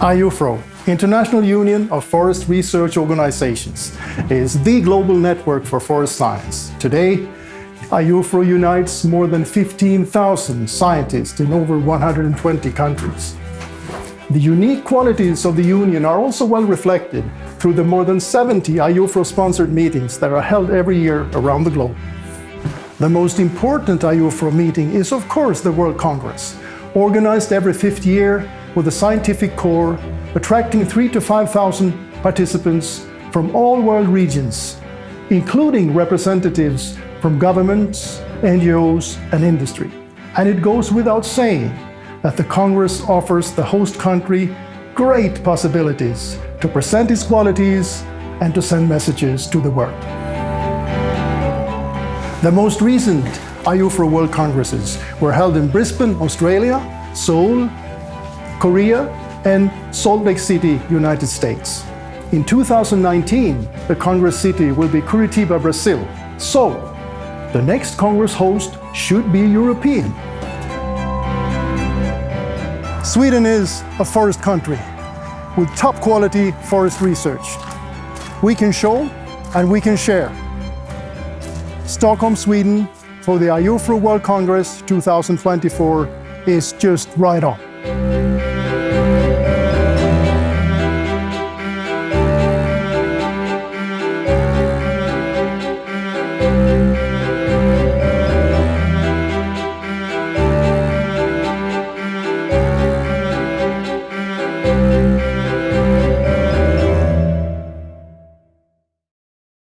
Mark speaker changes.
Speaker 1: IUFRO, International Union of Forest Research Organizations, is the global network for forest science. Today, IUFRO unites more than 15,000 scientists in over 120 countries. The unique qualities of the Union are also well reflected through the more than 70 IUFRO-sponsored meetings that are held every year around the globe. The most important IUFRO meeting is, of course, the World Congress, organized every fifth year with a scientific core, attracting 3 to 5,000 participants from all world regions, including representatives from governments, NGOs and industry. And it goes without saying that the Congress offers the host country great possibilities to present its qualities and to send messages to the world. The most recent IUFRO World Congresses were held in Brisbane, Australia, Seoul, Korea and Salt Lake City, United States. In 2019, the Congress city will be Curitiba, Brazil. So, the next Congress host should be European. Sweden is a forest country with top quality forest research. We can show and we can share. Stockholm, Sweden for the IUFRO World Congress 2024 is just right on.